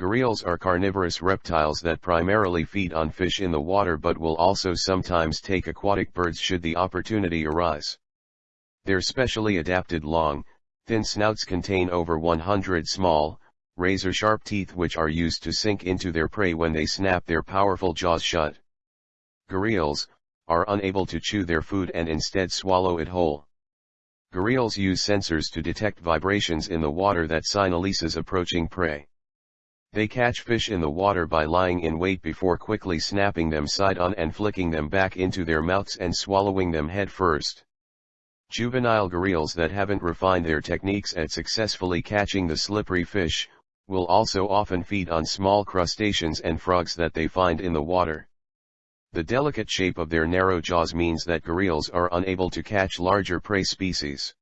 Gharials are carnivorous reptiles that primarily feed on fish in the water but will also sometimes take aquatic birds should the opportunity arise. Their specially adapted long, thin snouts contain over 100 small, razor-sharp teeth which are used to sink into their prey when they snap their powerful jaws shut. Gharials, are unable to chew their food and instead swallow it whole. Gharials use sensors to detect vibrations in the water that signaleases approaching prey. They catch fish in the water by lying in wait before quickly snapping them side on and flicking them back into their mouths and swallowing them head first. Juvenile gharials that haven't refined their techniques at successfully catching the slippery fish, will also often feed on small crustaceans and frogs that they find in the water. The delicate shape of their narrow jaws means that gharials are unable to catch larger prey species.